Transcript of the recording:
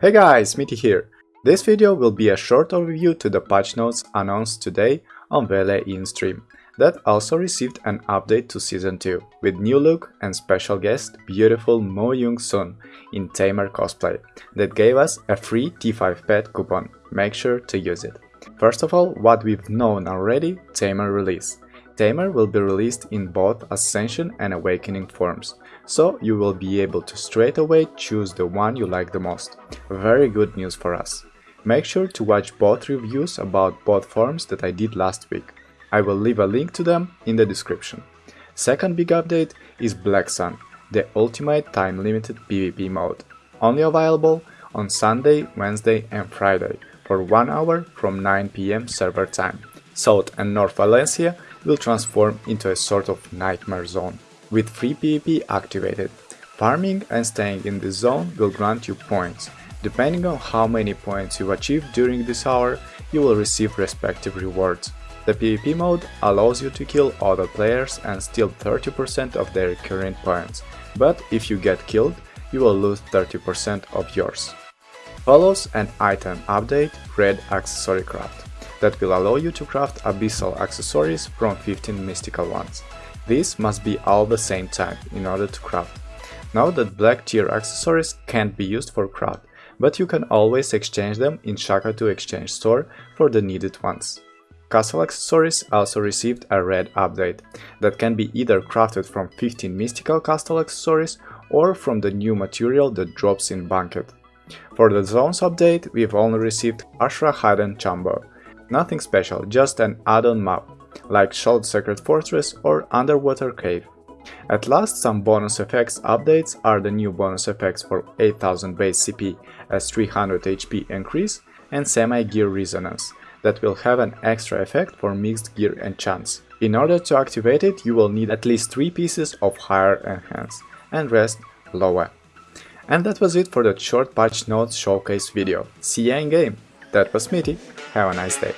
Hey guys, Smitty here. This video will be a short overview to the patch notes announced today on Vele in stream that also received an update to Season 2 with new look and special guest beautiful Mo Young Sun in Tamer cosplay that gave us a free T5 pet coupon. Make sure to use it. First of all, what we've known already, Tamer release. Tamer will be released in both Ascension and Awakening forms, so you will be able to straight away choose the one you like the most. Very good news for us. Make sure to watch both reviews about both forms that I did last week. I will leave a link to them in the description. Second big update is Black Sun, the ultimate time-limited PvP mode. Only available on Sunday, Wednesday and Friday for 1 hour from 9 pm server time. South and North Valencia will transform into a sort of nightmare zone. With free PvP activated, farming and staying in this zone will grant you points. Depending on how many points you achieve during this hour, you will receive respective rewards. The PvP mode allows you to kill other players and steal 30% of their current points, but if you get killed, you will lose 30% of yours. Follows an item update Red Accessory Craft that will allow you to craft abyssal accessories from 15 mystical ones. These must be all the same type in order to craft. Now that black tier accessories can't be used for craft, but you can always exchange them in Shakatu exchange store for the needed ones. Castle accessories also received a red update that can be either crafted from 15 mystical castle accessories or from the new material that drops in Banquet. For the zones update, we've only received Ashra Hidden Chamber, Nothing special, just an add-on map, like Shoal Secret Fortress or Underwater Cave. At last, some bonus effects updates are the new bonus effects for 8000 base CP as 300 HP increase and semi-gear resonance that will have an extra effect for mixed gear enchants. In order to activate it, you will need at least 3 pieces of higher enhance and rest lower. And that was it for that short patch notes showcase video. See ya in game! That was Smitty. Have a nice day.